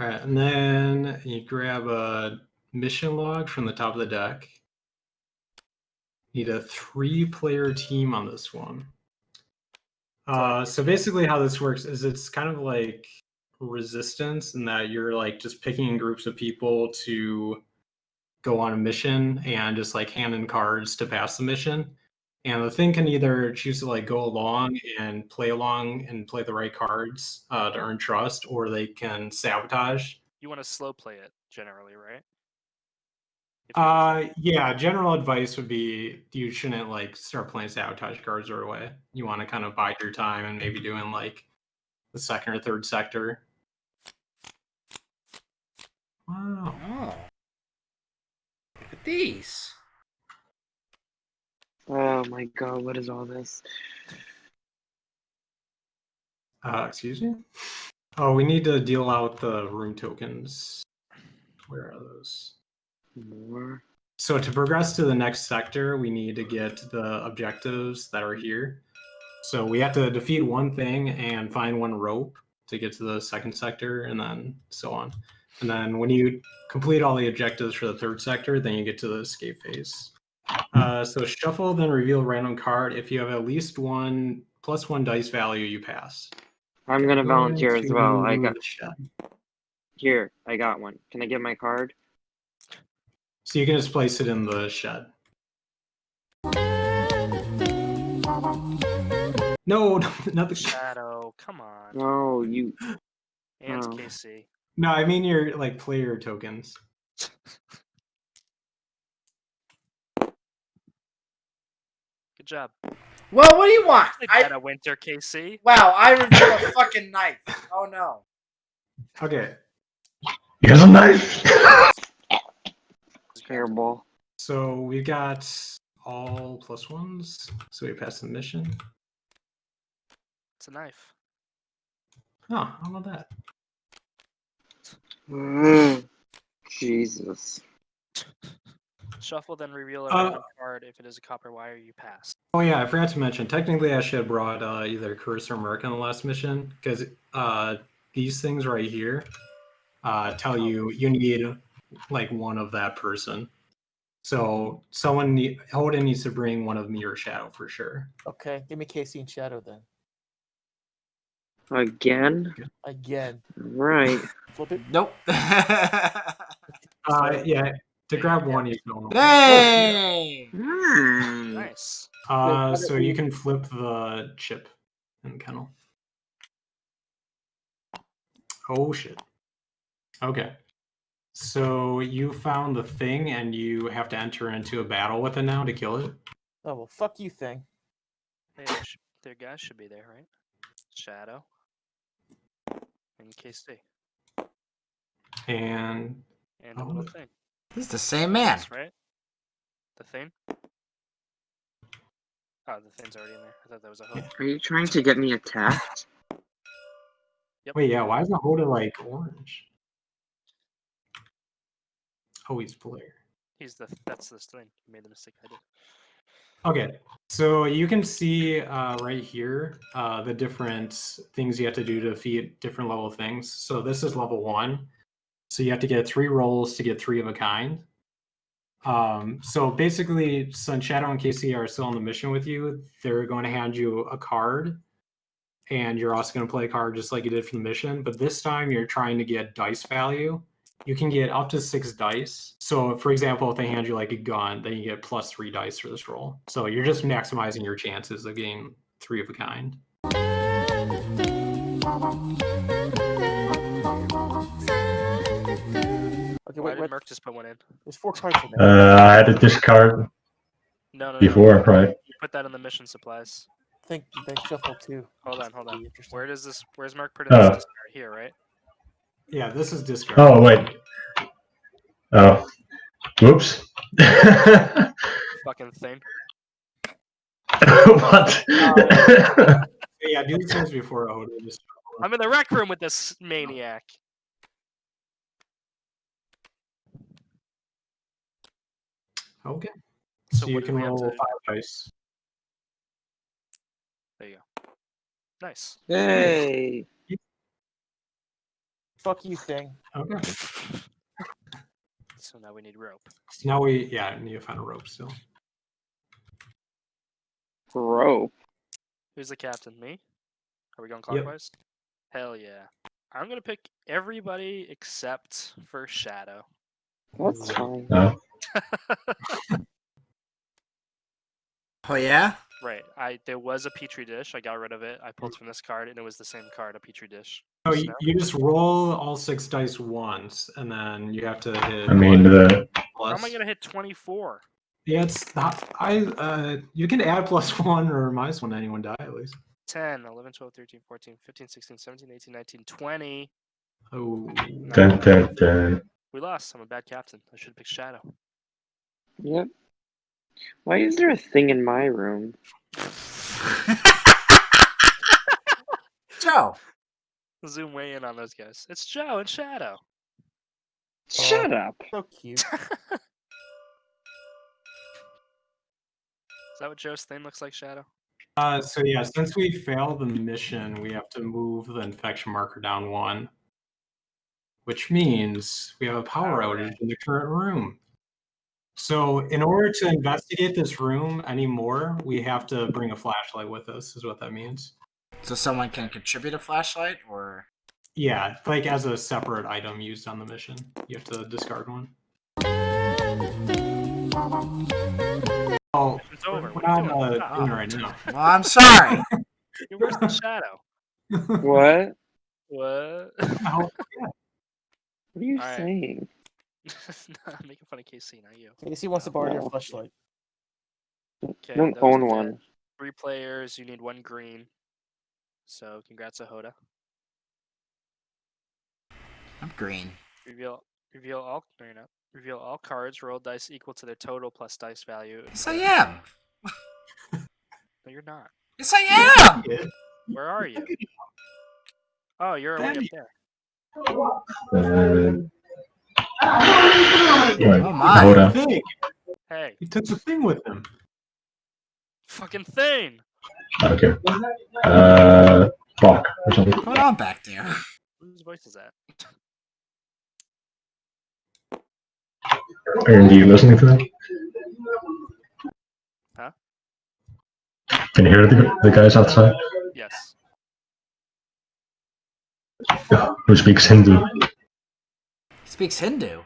All right, and then you grab a mission log from the top of the deck. Need a three-player team on this one. Uh, so basically, how this works is it's kind of like resistance in that you're like just picking groups of people to go on a mission and just like hand in cards to pass the mission. And the thing can either choose to like go along and play along and play the right cards uh, to earn trust, or they can sabotage. You want to slow play it generally, right? If Uh, yeah. General advice would be you shouldn't like start playing sabotage cards right away. You want to kind of bide your time and maybe doing like the second or third sector. Wow. Oh. Look at these. Oh my god, what is all this? Uh, excuse me. Oh, we need to deal out the room tokens. Where are those? More? So to progress to the next sector, we need to get the objectives that are here. So we have to defeat one thing and find one rope to get to the second sector, and then so on. And then when you complete all the objectives for the third sector, then you get to the escape phase. Uh, so shuffle, then reveal random card. If you have at least one plus one dice value, you pass. I'm gonna volunteer as well. I got the shed. here. I got one. Can I get my card? So you can just place it in the shed. No, not the. Shadow, come on. No, you. And Oh. KC. No, I mean your like player tokens. job. Well, what do you want? Play I Dead of Winter, KC. wow, I reveal a fucking knife. Oh no. Okay, Here's a knife. Terrible. so we got all plus ones, so we passed the mission. It's a knife. Oh, how about that? Mm, Jesus. Shuffle, then reveal a Uh, card. If it is a copper wire, you pass. Oh yeah, I forgot to mention. Technically, I should have brought uh, either Curse or Merc on the last mission because uh, these things right here uh, tell you you need like one of that person. So someone need, Holden needs to bring one of me or Shadow for sure. Okay, give me Casey and Shadow then. Again? Again. Right. Flip it. Nope. Uh, yeah, to grab one, you can. hey. Hmm. Nice. Uh, so you can flip the chip in the kennel. Oh shit. Okay. So you found the thing and you have to enter into a battle with it now to kill it. Oh well, fuck you, thing. Hey, their guys should be there, right? Shadow. And KC. And And a little Oh. thing. He's the same man. That's right. The thing? Oh, the thing's already in there. I thought that was a hook. Are you trying to get me attacked? wait, yeah, why is the Holden like orange? Oh, he's player. He's the that's this thing. You made the mistake I did. Okay, so you can see uh, right here uh, the different things you have to do to defeat different level things. So this is level one. So you have to get three rolls to get three of a kind. Um, so basically, since Shadow and Casey are still on the mission with you, they're going to hand you a card, and you're also going to play a card just like you did for the mission. But this time, you're trying to get dice value. You can get up to six dice. So, for example, if they hand you like a gun, then you get plus three dice for this roll. So you're just maximizing your chances of getting three of a kind. Okay, Why wait, did wait. Merc just put one in? There's four cards in there. Uh, I had to discard No, no, no. before, right? You put that in the mission supplies. think they shuffle two. Hold on, hold on. Where does this? Where's Merc put in Oh. this discard? Here, right? Yeah, this is discard. Oh, wait. Oh. Whoops. Fucking thing. what? Yeah, do these things before a Just I'm in the rec room with this maniac. Okay. So So, you can roll to- five dice. There you go. Nice. Hey. Fuck you thing. Okay. So now we need rope. So now we yeah need to find a rope still. Rope. Who's the captain? Me? Are we going Yep. clockwise? Hell yeah. I'm gonna pick everybody except for Shadow. That's fine. No. Oh yeah? Right. I there was a petri dish. I got rid of it. I pulled from this card, and it was the same card, a petri dish. Oh, So you, you just roll all six dice once, and then you have to hit. I mean, what, the how am I gonna hit 24? Yeah, it's not. I uh, you can add plus one or minus one to anyone die at least. 10, 11, 12, 13, 14, 15, 16, 17, 18, 19, 20. Oh, dun, dun, dun. We lost. I'm a bad captain. I should have picked Shadow. Yep. Why is there a thing in my room? Joe. Zoom way in on those guys. It's Joe and Shadow. Shut up. So cute. Is that what Joe's thing looks like, Shadow? Uh, so yeah, since we failed the mission, we have to move the infection marker down one, which means we have a power outage in the current room. So in order to investigate this room anymore, we have to bring a flashlight with us. Is what that means. So someone can contribute a flashlight, or Yeah, like as a separate item used on the mission, you have to discard one. Oh, It's over. we're What are you not doing? uh, Stop. doing it right now. well, I'm sorry. Where's the Shadow? What? What? Oh, What are you Alright. saying? no, I'm making fun of KC, not you. Casey wants to borrow your flashlight. Okay, I don't own one. Three players. You need one green. So congrats, Ahoda. I'm green. Reveal reveal all no, you're not. Reveal all cards. Roll dice equal to their total plus dice value. Yes, I am. No, you're not. Yes, I am. Where are you? Oh, you're way up Damn there. Oh my. Hold on. Hey, He took the thing with him. fucking thing. Okay. Uh, clock or something. What's going on back there? Whose voice is that? Aaron, do you listening to that? Huh? Can you hear the, the guys outside? Yes. Who speaks Hindu? He speaks Hindu.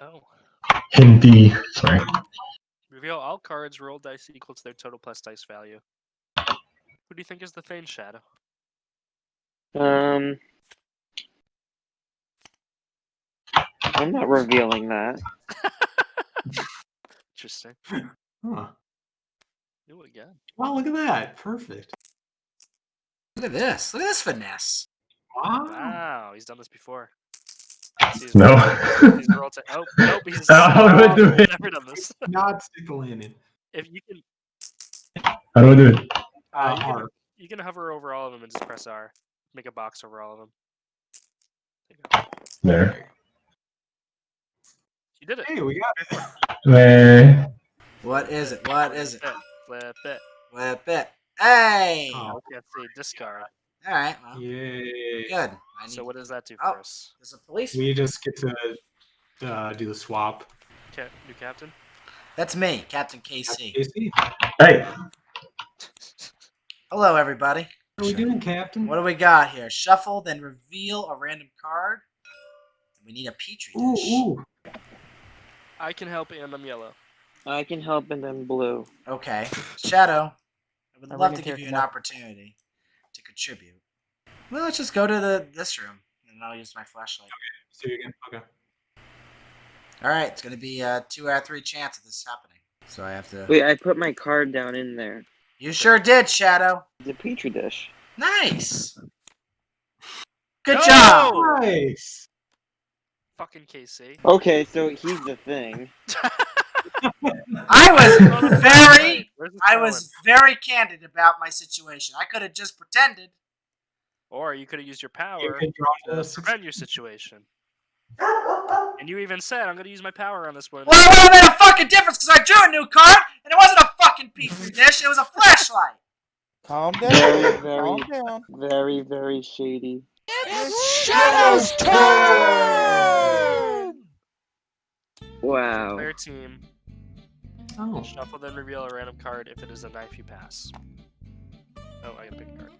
Oh. Hindi. Sorry. Reveal all cards. Roll dice equal to their total plus dice value. Who do you think is the Thane Shadow? Um, I'm not revealing that. Interesting. Huh. Knew it again. Wow, look at that. Perfect. Look at this. Look at this finesse. Wow. Wow, he's done this before. He's No. He's rolled to, oh, nope, he's How do I do it? never done this. Not stick the landing. If you can, How do I do it? Uh, you, can R. you can hover over all of them and just press R. Make a box over all of them. There you. There. You did it. Hey, we got it. Meh. What is it? What is it? Flip it. Flip it. Hey. Oh. All Let's see. Discard. All right. Well, Yay. good. I. So what does that do Oh. for us? There's a police. We just get to uh, do the swap. Ca- new captain. That's me, Captain KC. Casey, Hey. Hello, everybody. what are we doing, Captain? What do we got here? Shuffle, then reveal a random card. We need a petri dish. ooh. I can help and I'm yellow. I can help and then blue. Okay. Shadow, I would I'm love to give you an now. opportunity to contribute. Well, let's just go to the this room, and I'll use my flashlight. Okay. See you again. Okay. All right, it's gonna be a two out of three chance of this happening. So I have to. Wait, I put my card down in there. You sure did, Shadow. The petri dish. Nice. Good No! job. Nice. Fucking KC. Okay, so he's the thing. I was very, Hey, where's this I was very candid about my situation. I could have just pretended. Or you could have used your power can draw to the prevent your situation. And you even said, "I'm going to use my power on this one." Well, it would have made a fucking difference because I drew a new card, and it wasn't a fucking petri dish. It was a flashlight. Calm Very, down. very, Calm down. very, very shady. It's Shadow's turn! Wow. Player team. Oh, Shuffle then reveal a random card if it is a knife you pass. Oh, I gotta pick a card.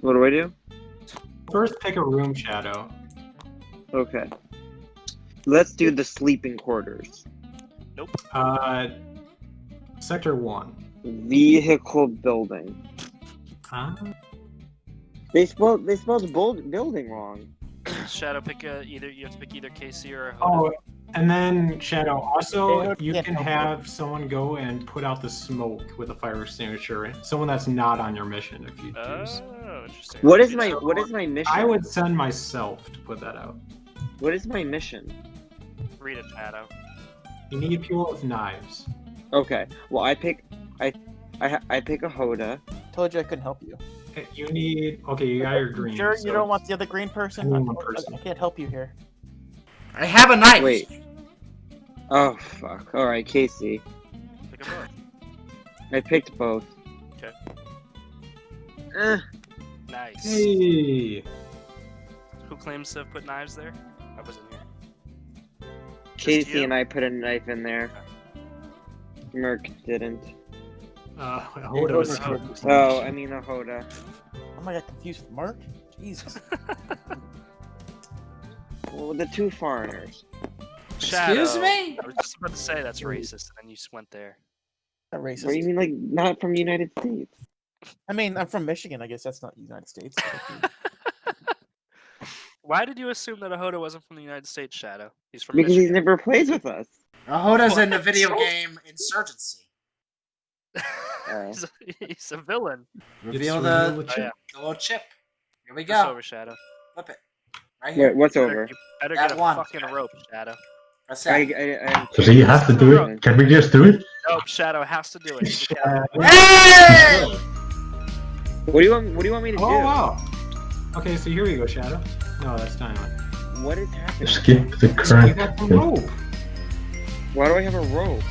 What do I do? first pick a room shadow. Okay. Let's do the sleeping quarters. Nope. Uh, sector one. Vehicle building. Huh? They spelled they spelled build, building wrong. Shadow, pick a either. You have to pick either KC or Hoda. Oh, and then Shadow. Also, you can have someone go and put out the smoke with a fire extinguisher. Someone that's not on your mission, if you choose. Oh, interesting. What is my what is my mission? I would send myself to put that out. What is my mission? read it, Shadow? You need people with knives. Okay. Well, I pick I I I pick a Hoda. Told you I couldn't help you. You need. Okay, you got your green. Sure, so you don't want the other green person? I, person. I can't help you here. I have a knife. Wait. Oh fuck. All right, Casey. Pick a both. I picked both. Okay. Eh, Nice. Hey. Who claims to have put knives there? I wasn't here. Casey and I put a knife in there. Merc didn't. Uh, It Hoda was. was- Oh, I mean a Hoda. Oh my god, confused with Mark? Jesus. Well, the two foreigners. Shadow. Excuse me? I was just about to say that's racist, and then you just went there. Not What do you mean, like not from the United States? I mean, I'm from Michigan. I guess that's not the United States. Why did you assume that a Hoda wasn't from the United States, Shadow? He's from Because he's Michigan. never plays with us. Ahoda's in the video game Insurgency. Oh. he's, a, he's a villain. Reveal It's the, reveal the Oh, yeah. the little chip. Here we It's go. over, Shadow. Flip it. Right here. Wait, what's Better- over? You better That get a one. fucking rope, Shadow. Press I, F. I, I, So do you have to do it? Can we just do it? Nope, Shadow has to do it. You gotta- Hey! What do you want? What do you want me to Oh do? wow. Okay, so here we go, Shadow. No, that's dynamite. What is happening? Skip the current. You current. got the rope. Why do I have a rope?